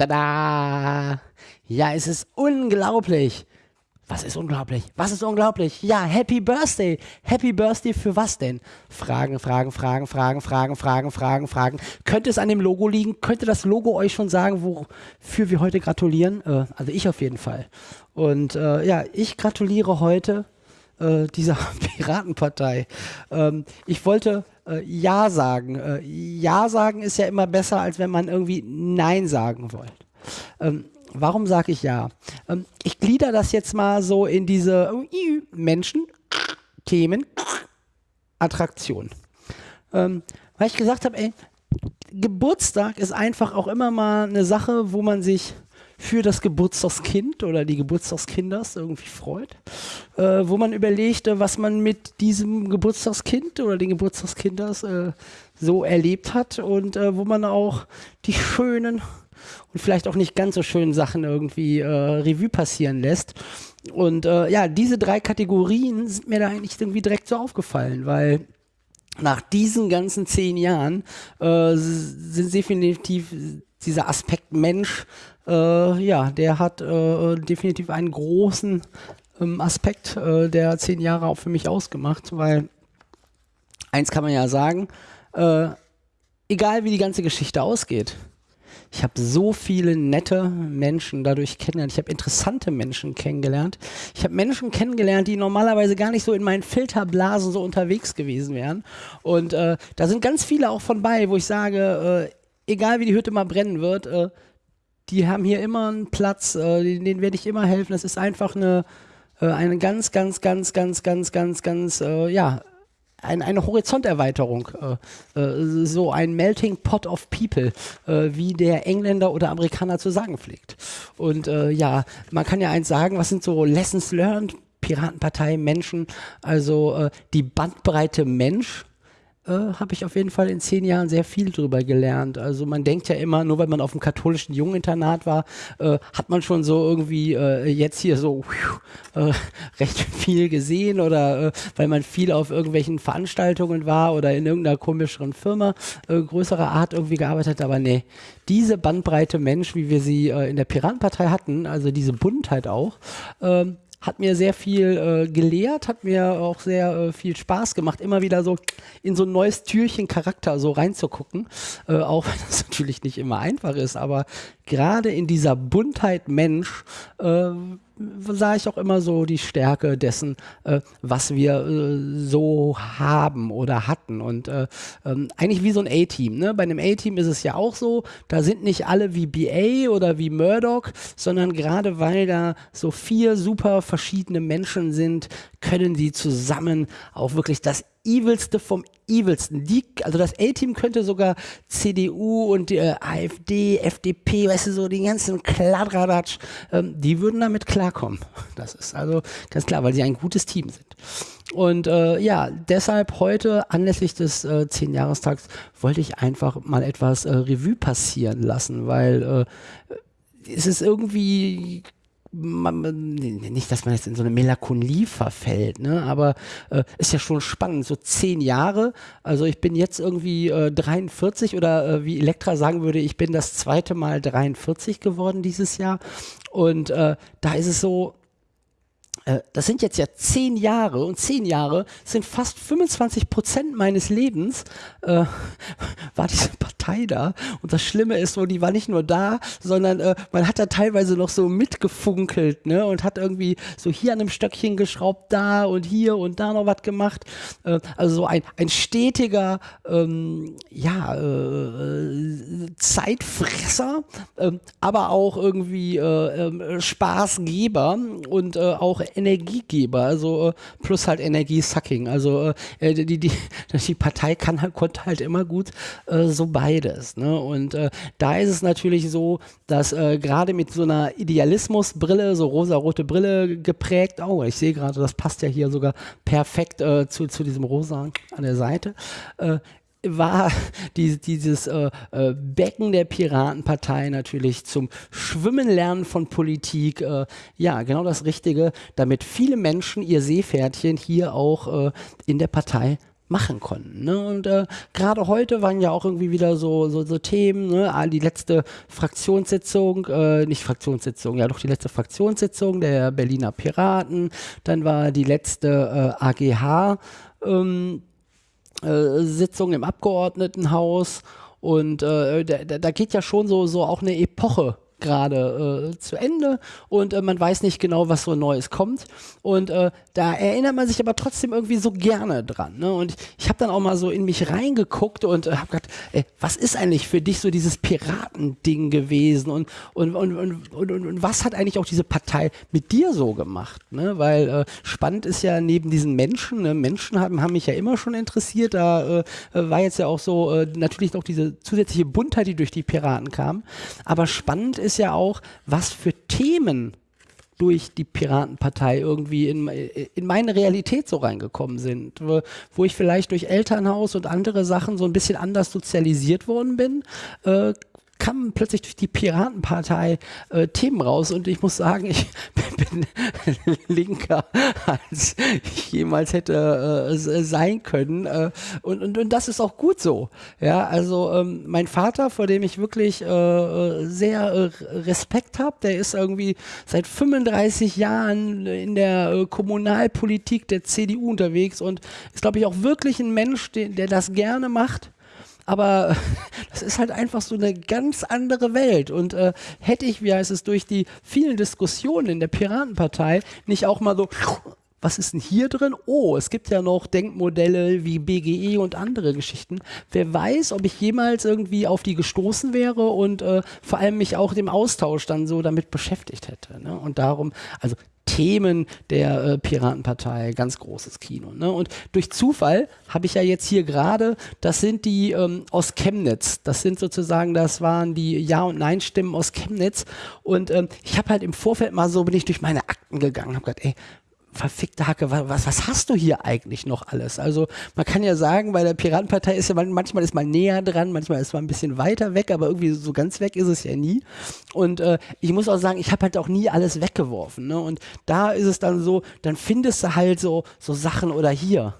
Tada! Ja, es ist unglaublich. Was ist unglaublich? Was ist unglaublich? Ja, Happy Birthday. Happy Birthday für was denn? Fragen, Fragen, Fragen, Fragen, Fragen, Fragen, Fragen, Fragen. Könnte es an dem Logo liegen? Könnte das Logo euch schon sagen, wofür wir heute gratulieren? Äh, also ich auf jeden Fall. Und äh, ja, ich gratuliere heute äh, dieser Piratenpartei. Ähm, ich wollte äh, Ja sagen. Äh, ja sagen ist ja immer besser, als wenn man irgendwie Nein sagen wollte. Ähm, warum sage ich Ja? Ähm, ich glieder das jetzt mal so in diese äh, Menschen, Themen, Attraktion. Ähm, weil ich gesagt habe, Geburtstag ist einfach auch immer mal eine Sache, wo man sich für das Geburtstagskind oder die Geburtstagskinders irgendwie freut, äh, wo man überlegte, was man mit diesem Geburtstagskind oder den Geburtstagskinders äh, so erlebt hat und äh, wo man auch die schönen und vielleicht auch nicht ganz so schönen Sachen irgendwie äh, Revue passieren lässt. Und äh, ja, diese drei Kategorien sind mir da eigentlich irgendwie direkt so aufgefallen, weil nach diesen ganzen zehn Jahren äh, sind definitiv dieser Aspekt Mensch äh, ja, der hat äh, definitiv einen großen ähm, Aspekt äh, der zehn Jahre auch für mich ausgemacht, weil eins kann man ja sagen, äh, egal wie die ganze Geschichte ausgeht, ich habe so viele nette Menschen dadurch kennengelernt. Ich habe interessante Menschen kennengelernt. Ich habe Menschen kennengelernt, die normalerweise gar nicht so in meinen Filterblasen so unterwegs gewesen wären. Und äh, da sind ganz viele auch von bei, wo ich sage, äh, egal wie die Hütte mal brennen wird, äh, die haben hier immer einen Platz, äh, denen, werde ich immer helfen. Das ist einfach eine, äh, eine ganz, ganz, ganz, ganz, ganz, ganz, ganz, äh, ja, ein, eine Horizonterweiterung, äh, äh, so ein Melting Pot of People, äh, wie der Engländer oder Amerikaner zu sagen pflegt. Und ja, man kann ja eins sagen, was sind so Lessons learned? Piratenpartei, Menschen, also die Bandbreite Mensch äh, habe ich auf jeden Fall in zehn Jahren sehr viel drüber gelernt. Also man denkt ja immer, nur weil man auf dem katholischen Jungeninternat war, äh, hat man schon so irgendwie äh, jetzt hier so äh, recht viel gesehen oder äh, weil man viel auf irgendwelchen Veranstaltungen war oder in irgendeiner komischeren Firma äh, größerer Art irgendwie gearbeitet hat. Aber nee, diese Bandbreite Mensch, wie wir sie in der Piratenpartei hatten, also diese Buntheit auch, ähm, hat mir sehr viel äh, gelehrt, hat mir auch sehr äh, viel Spaß gemacht, immer wieder so in so ein neues Türchen Charakter so reinzugucken, äh, auch wenn das natürlich nicht immer einfach ist, aber gerade in dieser Buntheit Mensch äh, sah ich auch immer so die Stärke dessen, äh, was wir äh, so haben oder hatten. Und äh, ähm, eigentlich wie so ein A-Team. Ne? Bei einem A-Team ist es ja auch so, da sind nicht alle wie BA oder wie Murdoch, sondern gerade weil da so vier super verschiedene Menschen sind, können die zusammen auch wirklich das Evilste vom Evilsten. Die, also das A-Team könnte sogar CDU und äh, AfD, FDP, weißt du, so die ganzen Kladradatsch, ähm, die würden damit klarkommen. Das ist also ganz klar, weil sie ein gutes Team sind. Und äh, ja, deshalb heute anlässlich des äh, 10-Jahrestags wollte ich einfach mal etwas äh, Revue passieren lassen, weil äh, es ist irgendwie man, nicht, dass man jetzt in so eine Melancholie verfällt, ne? aber äh, ist ja schon spannend, so zehn Jahre, also ich bin jetzt irgendwie äh, 43 oder äh, wie Elektra sagen würde, ich bin das zweite Mal 43 geworden dieses Jahr und äh, da ist es so, äh, das sind jetzt ja zehn Jahre und zehn Jahre sind fast 25 Prozent meines Lebens, äh, war diese Partei da. Und das Schlimme ist so, die war nicht nur da, sondern äh, man hat da teilweise noch so mitgefunkelt ne? und hat irgendwie so hier an einem Stöckchen geschraubt, da und hier und da noch was gemacht. Äh, also so ein, ein stetiger ähm, ja, äh, Zeitfresser, ähm, aber auch irgendwie äh, ähm, Spaßgeber und auch Energiegeber, also äh, plus halt Energiesucking. Also äh, die, die, die Partei kann halt, konnte halt immer gut äh, so beides. Ne? Und äh, da ist es natürlich so, dass äh, gerade mit so einer Idealismusbrille, so rosa-rote Brille geprägt, oh, ich sehe gerade, das passt ja hier sogar perfekt äh, zu, zu diesem Rosa an der Seite, war die, dieses äh, äh, Becken der Piratenpartei natürlich zum Schwimmen lernen von Politik. Äh, ja, genau das Richtige, damit viele Menschen ihr Seepferdchen hier auch äh, in der Partei machen konnten. Ne? Und äh, gerade heute waren ja auch irgendwie wieder so, so, so Themen, ne? Ah, die letzte Fraktionssitzung, äh, nicht Fraktionssitzung, ja doch die letzte Fraktionssitzung der Berliner Piraten, dann war die letzte äh, AGH ähm, äh, Sitzung im Abgeordnetenhaus. Und äh, da, da geht ja schon so, so auch eine Epoche gerade äh, zu Ende und äh, man weiß nicht genau, was so Neues kommt. Und äh, da erinnert man sich aber trotzdem irgendwie so gerne dran. Ne? Und ich habe dann auch mal so in mich reingeguckt und äh, habe gedacht, ey, was ist eigentlich für dich so dieses Piratending gewesen und, und, und, und, und, und, was hat eigentlich auch diese Partei mit dir so gemacht? Ne? Weil äh, spannend ist ja neben diesen Menschen, ne? Menschen haben, haben mich ja immer schon interessiert, da äh, war jetzt ja auch so äh, natürlich noch diese zusätzliche Buntheit, die durch die Piraten kam. Aber spannend ist ja auch, was für Themen durch die Piratenpartei irgendwie in, in meine Realität so reingekommen sind, wo, wo, ich vielleicht durch Elternhaus und andere Sachen so ein bisschen anders sozialisiert worden bin, äh, kamen plötzlich durch die Piratenpartei äh, Themen raus und ich muss sagen, ich bin linker, als ich jemals hätte äh, sein können. Äh, und, und, und das ist auch gut so. Ja, also ähm, mein Vater, vor dem ich wirklich äh, äh sehr äh, Respekt habe, der ist irgendwie seit 35 Jahren in der äh, Kommunalpolitik der CDU unterwegs und ist, glaube ich, auch wirklich ein Mensch, der, der das gerne macht aber das ist halt einfach so eine ganz andere Welt. Und äh, hätte ich, wie heißt es, durch die vielen Diskussionen in der Piratenpartei nicht auch mal so was ist denn hier drin? Oh, es gibt ja noch Denkmodelle wie BGE und andere Geschichten. Wer weiß, ob ich jemals irgendwie auf die gestoßen wäre und äh, vor allem mich auch dem Austausch dann so damit beschäftigt hätte. Ne? Und darum, also Themen der äh, Piratenpartei, ganz großes Kino. Ne? Und durch Zufall habe ich ja jetzt hier gerade, das sind die ähm, aus Chemnitz. Das sind sozusagen, das waren die Ja- und Nein-Stimmen aus Chemnitz. Und ähm, ich habe halt im Vorfeld mal so, bin ich durch meine Akten gegangen, habe gedacht, ey, verfickte Hacke, was, was hast du hier eigentlich noch alles? Also man kann ja sagen, bei der Piratenpartei ist ja manchmal ist man näher dran, manchmal ist man ein bisschen weiter weg, aber irgendwie so ganz weg ist es ja nie. Und äh, ich muss auch sagen, ich habe halt auch nie alles weggeworfen. Ne? Und da ist es dann so, dann findest du halt so, so Sachen oder hier,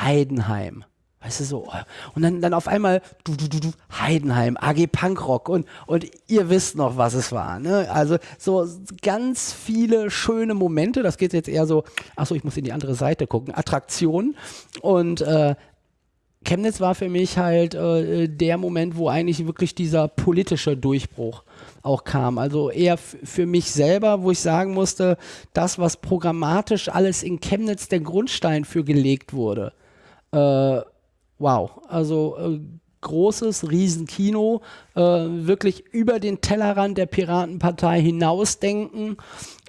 Heidenheim. Weißt du so. Und dann, dann auf einmal du, du, du, du, Heidenheim, AG Punkrock und, und ihr wisst noch, was es war. Ne? Also so ganz viele schöne Momente. Das geht jetzt eher so, achso, ich muss in die andere Seite gucken. Attraktionen. Und äh, Chemnitz war für mich halt äh, der Moment, wo eigentlich wirklich dieser politische Durchbruch auch kam. Also eher für mich selber, wo ich sagen musste, das, was programmatisch alles in Chemnitz der Grundstein für gelegt wurde. Äh, wow, also äh, großes Riesenkino, äh, wirklich über den Tellerrand der Piratenpartei hinausdenken.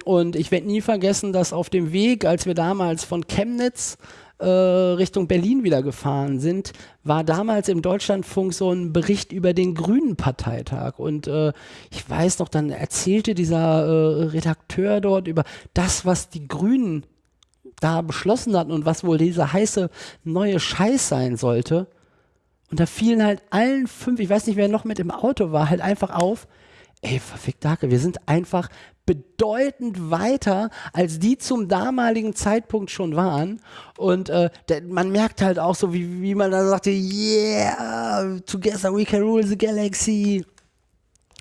Und ich werde nie vergessen, dass auf dem Weg, als wir damals von Chemnitz äh, Richtung Berlin wieder gefahren sind, war damals im Deutschlandfunk so ein Bericht über den Grünen Parteitag. Und äh, ich weiß noch, dann erzählte dieser äh, Redakteur dort über das, was die Grünen da beschlossen hatten und was wohl dieser heiße neue Scheiß sein sollte. Und da fielen halt allen fünf, ich weiß nicht, wer noch mit im Auto war, halt einfach auf, ey, verfickt Hacke, wir sind einfach bedeutend weiter, als die zum damaligen Zeitpunkt schon waren. Und äh, der, man merkt halt auch so, wie, wie man da sagte, yeah, together we can rule the galaxy.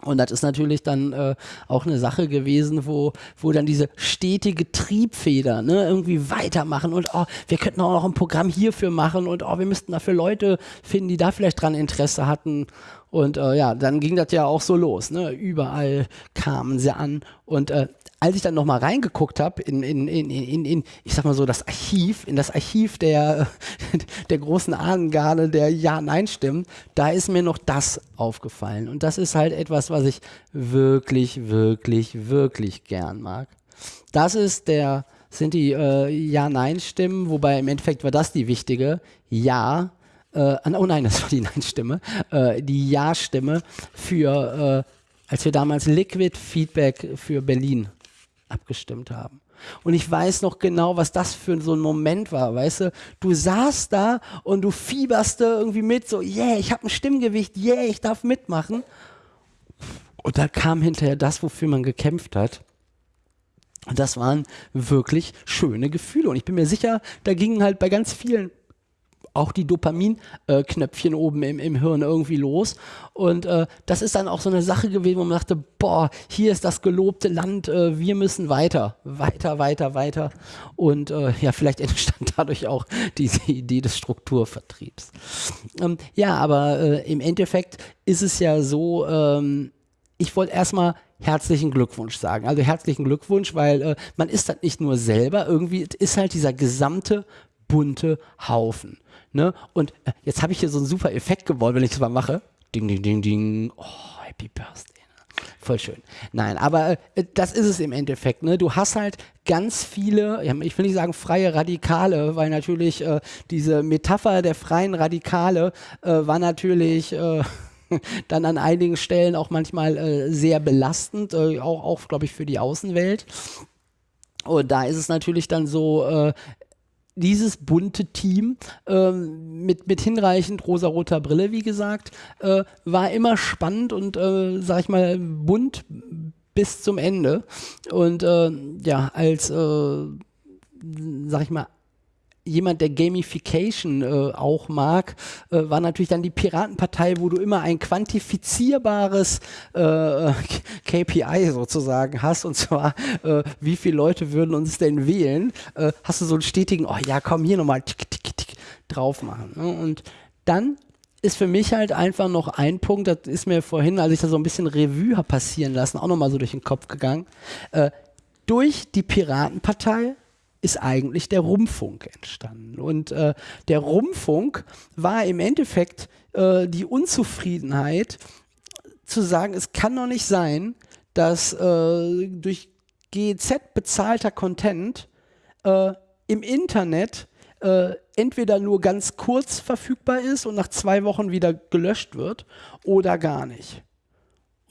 Und das ist natürlich dann äh, auch eine Sache gewesen, wo, wo dann diese stetige Triebfeder ne, irgendwie weitermachen und oh, wir könnten auch noch ein Programm hierfür machen und oh, wir müssten dafür Leute finden, die da vielleicht dran Interesse hatten. Und äh, ja, dann ging das ja auch so los. Ne? Überall kamen sie an und äh, als ich dann nochmal reingeguckt habe in, in, in, in, in, ich sag mal so, das Archiv, in das Archiv der, der großen Ahnengarde der Ja-Nein-Stimmen, da ist mir noch das aufgefallen. Und das ist halt etwas, was ich wirklich, wirklich, wirklich gern mag. Das ist der, sind die äh, Ja-Nein-Stimmen, wobei im Endeffekt war das die wichtige. Ja, äh, oh nein, das war die Nein-Stimme, äh, die Ja-Stimme für, äh, als wir damals Liquid Feedback für Berlin abgestimmt haben. Und ich weiß noch genau, was das für so ein Moment war, weißt du? Du saßt da und du fieberst da irgendwie mit, so, yeah, ich habe ein Stimmgewicht, yeah, ich darf mitmachen. Und da kam hinterher das, wofür man gekämpft hat. Und das waren wirklich schöne Gefühle. Und ich bin mir sicher, da gingen halt bei ganz vielen auch die Dopaminknöpfchen oben im, im Hirn irgendwie los. Und äh, das ist dann auch so eine Sache gewesen, wo man dachte, boah, hier ist das gelobte Land, äh, wir müssen weiter, weiter, weiter, weiter. Und äh, ja, vielleicht entstand dadurch auch diese Idee des Strukturvertriebs. Ähm, ja, aber äh, im Endeffekt ist es ja so, ähm, ich wollte erstmal herzlichen Glückwunsch sagen. Also herzlichen Glückwunsch, weil äh, man ist halt nicht nur selber, irgendwie ist halt dieser gesamte bunte Haufen. Ne? Und äh, jetzt habe ich hier so einen super Effekt gewollt, wenn ich das mal mache. Ding, ding, ding, ding. Oh, Happy Birthday. Ne? Voll schön. Nein, aber äh, das ist es im Endeffekt. Ne? Du hast halt ganz viele, ich will nicht sagen freie Radikale, weil natürlich äh, diese Metapher der freien Radikale äh, war natürlich äh, dann an einigen Stellen auch manchmal äh, sehr belastend, äh, auch, auch glaube ich, für die Außenwelt. Und da ist es natürlich dann so, äh, dieses bunte Team ähm, mit, mit hinreichend rosa-roter Brille, wie gesagt, äh, war immer spannend und, äh, sag ich mal, bunt bis zum Ende. Und äh, ja, als, äh, sag ich mal, jemand, der Gamification äh, auch mag, äh, war natürlich dann die Piratenpartei, wo du immer ein quantifizierbares äh, KPI sozusagen hast, und zwar, äh, wie viele Leute würden uns denn wählen, äh, hast du so einen stetigen, oh ja, komm, hier nochmal tick, tick, tick, drauf machen. Ne? Und dann ist für mich halt einfach noch ein Punkt, das ist mir vorhin, als ich da so ein bisschen Revue habe passieren lassen, auch nochmal so durch den Kopf gegangen, äh, durch die Piratenpartei ist eigentlich der Rumpfunk entstanden. Und äh, der Rumpfunk war im Endeffekt äh, die Unzufriedenheit zu sagen, es kann doch nicht sein, dass äh, durch GEZ bezahlter Content äh, im Internet äh, entweder nur ganz kurz verfügbar ist und nach zwei Wochen wieder gelöscht wird oder gar nicht.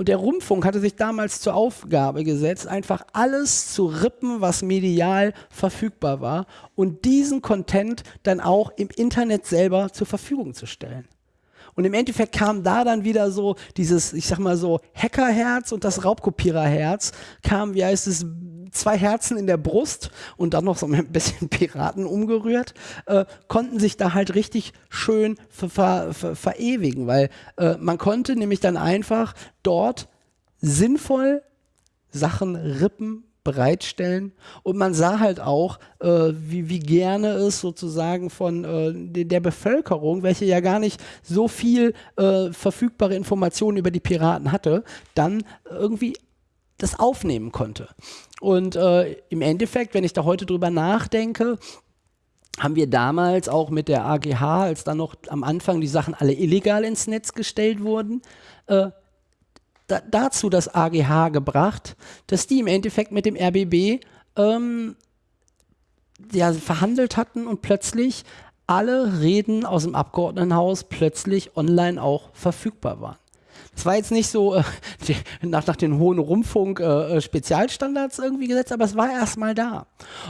Und der Rundfunk hatte sich damals zur Aufgabe gesetzt, einfach alles zu rippen, was medial verfügbar war und diesen Content dann auch im Internet selber zur Verfügung zu stellen. Und im Endeffekt kam da dann wieder so dieses, ich sag mal so, Hackerherz und das Raubkopiererherz, kam, wie heißt es, zwei Herzen in der Brust und dann noch so ein bisschen Piraten umgerührt, äh, konnten sich da halt richtig schön ver ver ver verewigen, weil äh, man konnte nämlich dann einfach dort sinnvoll Sachen rippen, bereitstellen. Und man sah halt auch, äh, wie, wie gerne es sozusagen von äh, der Bevölkerung, welche ja gar nicht so viel äh, verfügbare Informationen über die Piraten hatte, dann irgendwie das aufnehmen konnte. Und äh, im Endeffekt, wenn ich da heute drüber nachdenke, haben wir damals auch mit der AGH, als dann noch am Anfang die Sachen alle illegal ins Netz gestellt wurden, äh, da, dazu das AGH gebracht, dass die im Endeffekt mit dem RBB ähm, ja, verhandelt hatten und plötzlich alle Reden aus dem Abgeordnetenhaus plötzlich online auch verfügbar waren. Es war jetzt nicht so äh, die, nach, nach den hohen Rundfunk-Spezialstandards äh, irgendwie gesetzt, aber es war erstmal da.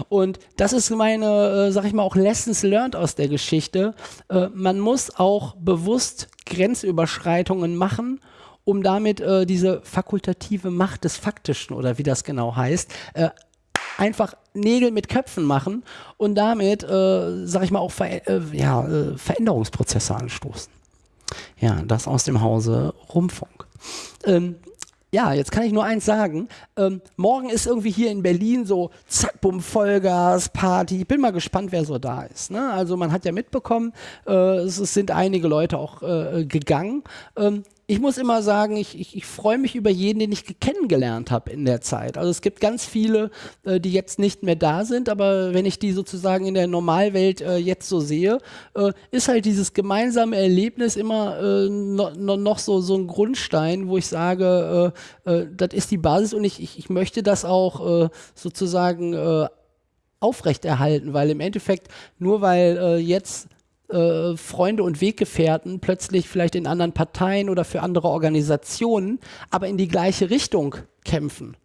Und das ist meine, äh, sag ich mal, auch Lessons learned aus der Geschichte. Äh, man muss auch bewusst Grenzüberschreitungen machen, um damit äh, diese fakultative Macht des Faktischen oder wie das genau heißt, äh, einfach Nägel mit Köpfen machen und damit, äh, sag ich mal, auch Ver äh, ja, äh, Veränderungsprozesse anstoßen. Ja, das aus dem Hause Rumpfunk. Ähm, ja, jetzt kann ich nur eins sagen. Ähm, morgen ist irgendwie hier in Berlin so zack, bumm, Vollgas, Party. Ich bin mal gespannt, wer so da ist. Ne? Also man hat ja mitbekommen, äh, es, es, sind einige Leute auch äh, gegangen. Ähm, ich muss immer sagen, ich, ich, ich freue mich über jeden, den ich kennengelernt habe in der Zeit. Also es gibt ganz viele, äh, die jetzt nicht mehr da sind, aber wenn ich die sozusagen in der Normalwelt äh, jetzt so sehe, äh, ist halt dieses gemeinsame Erlebnis immer äh, no, no, noch so, so ein Grundstein, wo ich sage, äh, äh, das ist die Basis und ich, ich, ich möchte das auch sozusagen aufrechterhalten, weil im Endeffekt nur weil jetzt äh, Freunde und Weggefährten plötzlich vielleicht in anderen Parteien oder für andere Organisationen, aber in die gleiche Richtung kämpfen.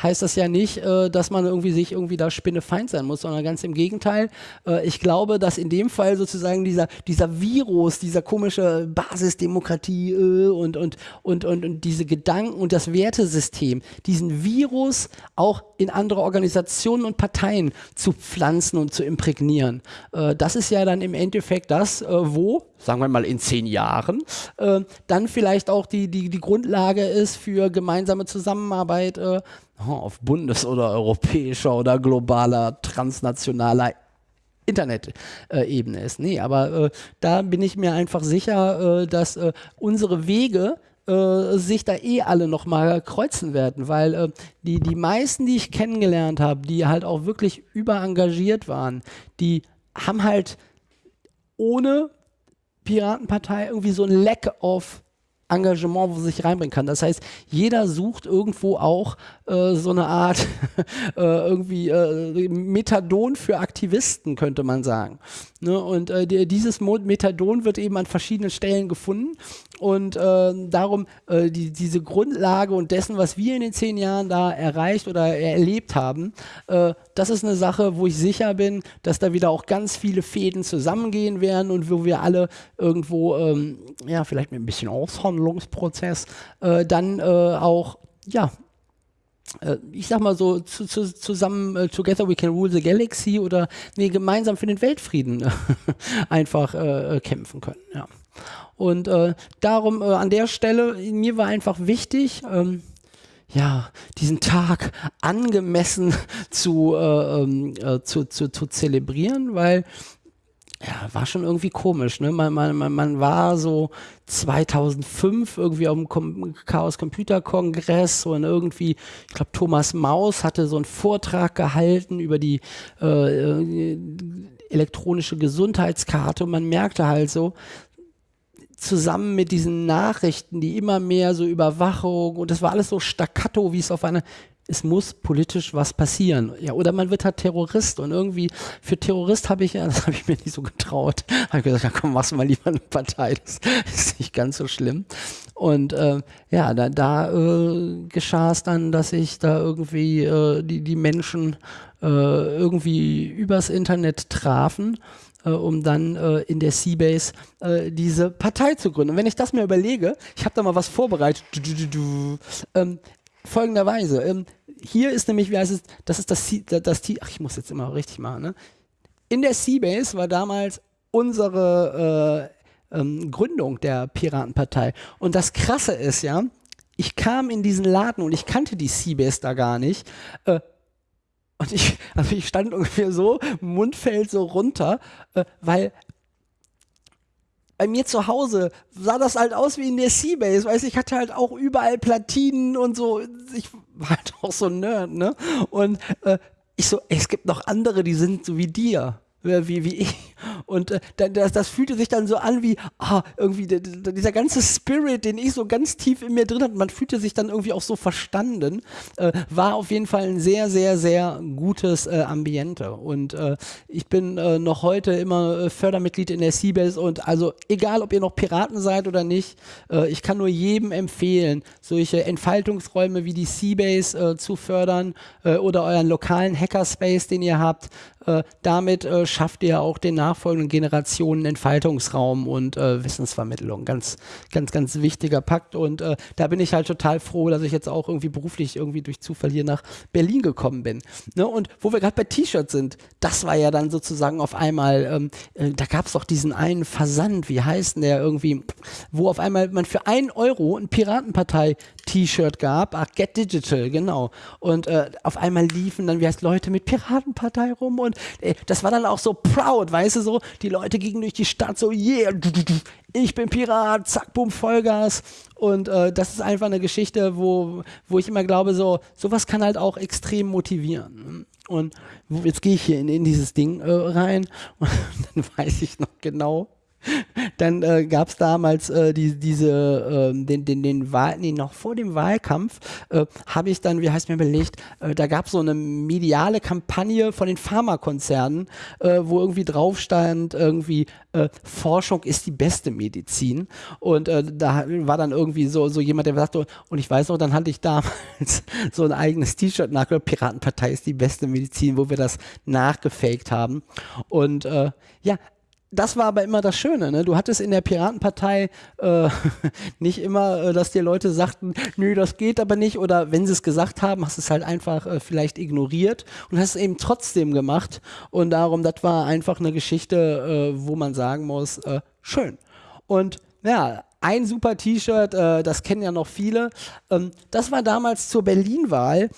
Heißt das ja nicht, äh, dass man irgendwie sich irgendwie da Spinnefeind sein muss, sondern ganz im Gegenteil. Äh, ich glaube, dass in dem Fall sozusagen dieser, dieser Virus, dieser komische Basisdemokratie äh, und, und, und, und, und diese Gedanken und das Wertesystem, diesen Virus auch in andere Organisationen und Parteien zu pflanzen und zu imprägnieren. Äh, das ist ja dann im Endeffekt das, äh, wo, sagen wir mal in zehn Jahren, äh, dann vielleicht auch die, die, die Grundlage ist für gemeinsame Zusammenarbeit auf bundes- oder europäischer oder globaler, transnationaler Internet-Ebene ist. Nee, aber äh, da bin ich mir einfach sicher, äh, dass äh, unsere Wege äh, sich da eh alle nochmal kreuzen werden, weil äh, die, die meisten, die ich kennengelernt habe, die halt auch wirklich überengagiert waren, die haben halt ohne Piratenpartei irgendwie so ein Lack of Engagement, wo sie sich reinbringen kann. Das heißt, jeder sucht irgendwo auch äh, so eine Art äh, irgendwie äh, Methadon für Aktivisten, könnte man sagen. Ne? Und äh, die, dieses Methadon wird eben an verschiedenen Stellen gefunden und äh, darum äh, die, diese Grundlage und dessen, was wir in den zehn Jahren da erreicht oder erlebt haben, das ist eine Sache, wo ich sicher bin, dass da wieder auch ganz viele Fäden zusammengehen werden und wo wir alle irgendwo, ähm, ja, vielleicht mit ein bisschen Aushandlungsprozess, dann auch, ja, äh, ich sag mal so, zu, zu, zusammen, uh, Together We Can Rule the Galaxy oder nee, gemeinsam für den Weltfrieden einfach äh, kämpfen können. Ja. Und äh, darum äh, an der Stelle, mir war einfach wichtig, ähm, ja, diesen Tag angemessen zu, äh, ähm, zu, zu, zu zelebrieren, weil ja, war schon irgendwie komisch. Ne? Man, man, man, man war so 2005 irgendwie auf dem Chaos Computer Kongress und irgendwie, ich glaube, Thomas Maus hatte so einen Vortrag gehalten über die äh, äh, elektronische Gesundheitskarte und man merkte halt so, zusammen mit diesen Nachrichten, die immer mehr so Überwachung und das war alles so staccato, wie es auf einer es muss politisch was passieren. Ja, oder man wird halt Terrorist und irgendwie für Terrorist habe ich, das habe ich mir nicht so getraut. Habe ich gesagt, ja komm, machst mal lieber eine Partei, das ist nicht ganz so schlimm. Und äh, ja, da, da äh, geschah es dann, dass ich da irgendwie äh, die, die Menschen äh, irgendwie übers Internet trafen äh, um dann äh, in der Seabase äh, diese Partei zu gründen. Und wenn ich das mir überlege, ich habe da mal was vorbereitet, du, du, du, ähm, folgenderweise. Ähm, hier ist nämlich, wie heißt es, das ist das, das, das ach, ich muss jetzt immer richtig machen, ne? In der Seabase war damals unsere äh, ähm, Gründung der Piratenpartei. Und das Krasse ist ja, ich kam in diesen Laden und ich kannte die Seabase da gar nicht. Äh, und ich, also ich stand ungefähr so, Mund fällt so runter, äh, weil bei mir zu Hause sah das halt aus wie in der Seabase, weißt ich hatte halt auch überall Platinen und so. Ich war halt auch so ein Nerd, ne? Und äh, ich so, ey, es gibt noch andere, die sind so wie dir wie, wie ich. Und äh, das, das fühlte sich dann so an wie, ah, irgendwie dieser ganze Spirit, den ich so ganz tief in mir drin hatte, man fühlte sich dann irgendwie auch so verstanden, äh, war auf jeden Fall ein sehr, sehr, sehr gutes äh, Ambiente. Und äh, ich bin äh, noch heute immer äh, Fördermitglied in der Seabase und also egal, ob ihr noch Piraten seid oder nicht, ich kann nur jedem empfehlen, solche Entfaltungsräume wie die Seabase zu fördern oder euren lokalen Hackerspace, den ihr habt. damit schafft ihr auch den nachfolgenden Generationen Entfaltungsraum und äh, Wissensvermittlung. Ganz, ganz, ganz wichtiger Pakt. Und äh, da bin ich halt total froh, dass ich jetzt auch irgendwie beruflich irgendwie durch Zufall hier nach Berlin gekommen bin. Ne? Und wo wir gerade bei T-Shirts sind, das war ja dann sozusagen auf einmal, ähm, äh, da gab es doch diesen einen Versand, wie heißt denn der irgendwie, wo auf einmal man für einen Euro ein Piratenpartei-T-Shirt gab. Ach, Get Digital, genau. Und äh, auf einmal liefen dann, wie heißt Leute mit Piratenpartei rum und äh, das war dann auch so proud, weißt du, so, die Leute gingen durch die Stadt so, yeah, ich bin Pirat, zack, bumm, Vollgas. Und äh, das ist einfach eine Geschichte, wo, wo ich immer glaube, so, sowas kann halt auch extrem motivieren. Und jetzt gehe ich hier in, in dieses Ding äh, rein und dann weiß ich noch genau, dann äh, gab es damals äh, die, diese, äh, den, den, den Wahl, nee, noch vor dem Wahlkampf äh, habe ich dann, wie heißt mir belegt, äh, da gab es so eine mediale Kampagne von den Pharmakonzernen, äh, wo irgendwie drauf stand, irgendwie Forschung ist die beste Medizin. Und da war dann irgendwie so, so jemand, der sagte, und ich weiß noch, dann hatte ich damals so ein eigenes T-Shirt nach, Piratenpartei ist die beste Medizin, wo wir das nachgefaked haben. Und ja, das war aber immer das Schöne. Ne? Du hattest in der Piratenpartei äh, nicht immer, äh, dass dir Leute sagten, nö, das geht aber nicht. Oder wenn sie es gesagt haben, hast du es halt einfach äh, vielleicht ignoriert und hast es eben trotzdem gemacht. Und darum, das war einfach eine Geschichte, äh, wo man sagen muss, äh, schön. Und ja, ein super T-Shirt, äh, das kennen ja noch viele. Ähm, das war damals zur Berlin-Wahl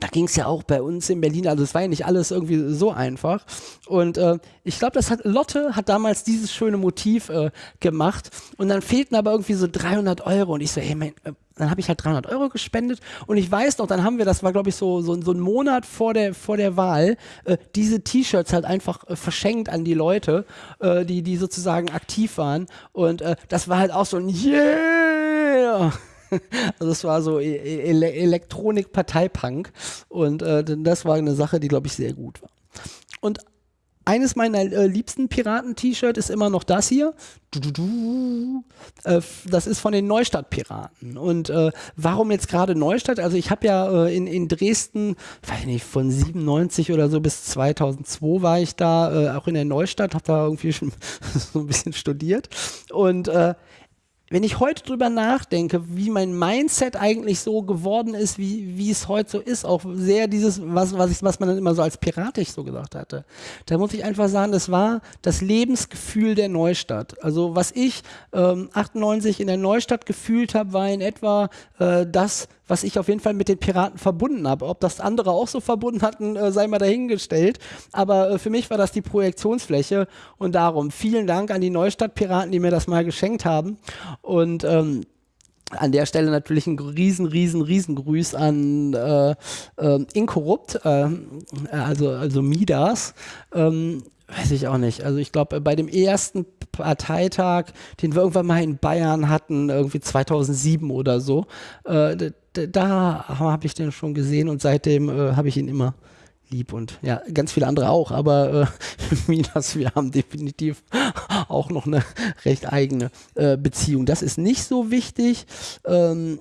da ging es ja auch bei uns in Berlin, also es war ja nicht alles irgendwie so einfach. Und äh, ich glaube, das hat Lotte hat damals dieses schöne Motiv äh, gemacht und dann fehlten aber irgendwie so 300 Euro und ich so, hey, mein, äh, dann habe ich halt 300 Euro gespendet und ich weiß noch, dann haben wir, das war glaube ich so, so, so ein Monat vor der, vor der Wahl, äh, diese T-Shirts halt einfach äh, verschenkt an die Leute, äh, die, die sozusagen aktiv waren und äh, das war halt auch so ein Yeah! Also es war so e-, e-, Ele Elektronik-Parteipunk und äh, das war eine Sache, die glaube ich sehr gut war. Und eines meiner äh, liebsten Piraten-T-Shirt ist immer noch das hier. Du, du, du. Äh, das ist von den Neustadt-Piraten. Und äh, warum jetzt gerade Neustadt? Also ich habe ja äh, in, in Dresden, weiß nicht, von 97 oder so bis 2002 war ich da, äh, auch in der Neustadt, habe da irgendwie schon so ein bisschen studiert. Und äh, wenn ich heute drüber nachdenke, wie mein Mindset eigentlich so geworden ist, wie, wie es heute so ist, auch sehr dieses, was, was, ich, was man dann immer so als piratisch so gesagt hatte, da muss ich einfach sagen, das war das Lebensgefühl der Neustadt. Also was ich ähm, 98 in der Neustadt gefühlt habe, war in etwa äh, das, was ich auf jeden Fall mit den Piraten verbunden habe. Ob das andere auch so verbunden hatten, äh, sei mal dahingestellt. Aber äh, für mich war das die Projektionsfläche und darum vielen Dank an die Neustadt-Piraten, die mir das mal geschenkt haben. Und ähm, an der Stelle natürlich ein riesen, riesen, riesen Grüß an äh, äh, Inkorrupt, äh, also, also Midas. Ähm, weiß ich auch nicht. Also ich glaube, bei dem ersten Parteitag, den wir irgendwann mal in Bayern hatten, irgendwie 2007 oder so, äh, da habe ich den schon gesehen und seitdem äh, habe ich ihn immer lieb und ja, ganz viele andere auch, aber äh, Minas, wir haben definitiv auch noch eine recht eigene äh, Beziehung. Das ist nicht so wichtig. Ähm,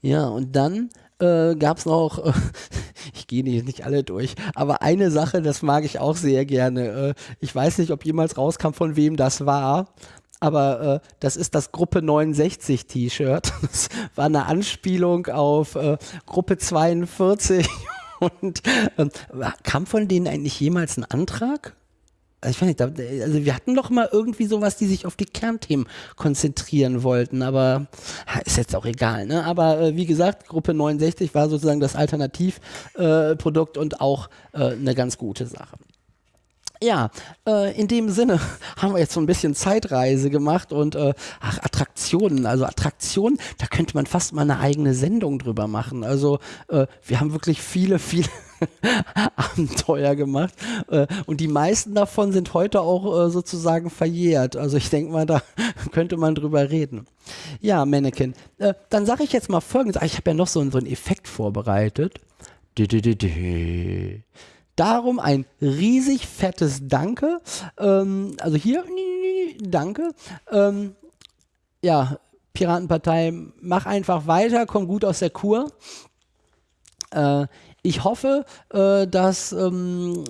ja, und dann äh, gab es noch, äh, ich gehe nicht, alle durch, aber eine Sache, das mag ich auch sehr gerne. Äh, ich weiß nicht, ob jemals rauskam, von wem das war, aber äh, das ist das Gruppe 69 T-Shirt. Das war eine Anspielung auf äh, Gruppe 42. Und äh, kam von denen eigentlich jemals ein Antrag? Also ich weiß nicht, also wir hatten doch mal irgendwie sowas, die sich auf die Kernthemen konzentrieren wollten, aber ist jetzt auch egal, ne? Aber äh, wie gesagt, Gruppe 69 war sozusagen das Alternativprodukt äh, und auch äh, eine ganz gute Sache. Ja, äh, in dem Sinne haben wir jetzt so ein bisschen Zeitreise gemacht und äh, ach, Attraktionen, also Attraktionen, da könnte man fast mal eine eigene Sendung drüber machen. Also äh, wir haben wirklich viele, viele Abenteuer gemacht äh, und die meisten davon sind heute auch äh, sozusagen verjährt. Also ich denke mal, da könnte man drüber reden. Ja, Mannequin. Äh, dann sage ich jetzt mal folgendes. Ich habe ja noch so, so einen Effekt vorbereitet. Dü -dü -dü Darum ein riesig fettes Danke. Ähm, also hier, danke. Ähm, ja, Piratenpartei, mach einfach weiter, komm gut aus der Kur. Äh, ich hoffe, äh, dass ähm,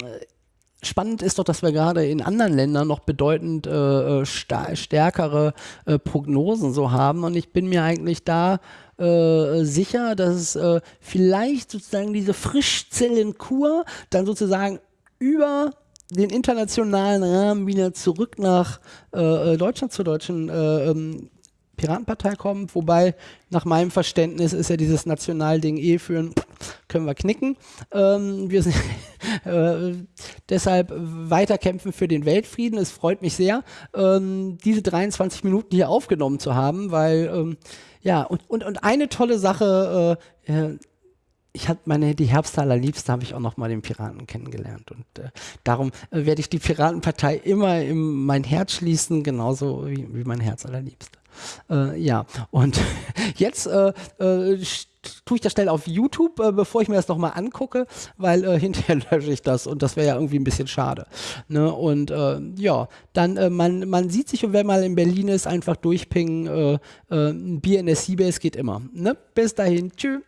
spannend ist doch, dass wir gerade in anderen Ländern noch bedeutend äh, äh stärkere äh, Prognosen so haben. Und ich bin mir eigentlich da äh, sicher, dass äh, vielleicht sozusagen diese Frischzellenkur dann sozusagen über den internationalen Rahmen wieder zurück nach äh, äh Deutschland zur deutschen äh, ähm, Piratenpartei kommt, wobei nach meinem Verständnis ist ja dieses Nationalding eh für ein können wir knicken. Ähm, wir sind äh, deshalb weiterkämpfen für den Weltfrieden. Es freut mich sehr, ähm, diese 23 Minuten hier aufgenommen zu haben, weil ähm, ja, und, und, und eine tolle Sache, äh, äh ich habe meine die Herbste allerliebste habe ich auch noch mal den Piraten kennengelernt und äh, darum äh, werde ich die Piratenpartei immer in mein Herz schließen, genauso wie, wie mein Herz allerliebste. Äh, ja, und jetzt äh, äh, tue ich das schnell auf YouTube, äh, bevor ich mir das nochmal angucke, weil äh, hinterher lösche ich das und das wäre ja irgendwie ein bisschen schade. Ne? Und äh, ja, dann äh, man, man sieht sich und wer mal in Berlin ist, einfach durchpingen. Äh, ein Bier in der Seabase geht immer. Ne? Bis dahin, tschüss.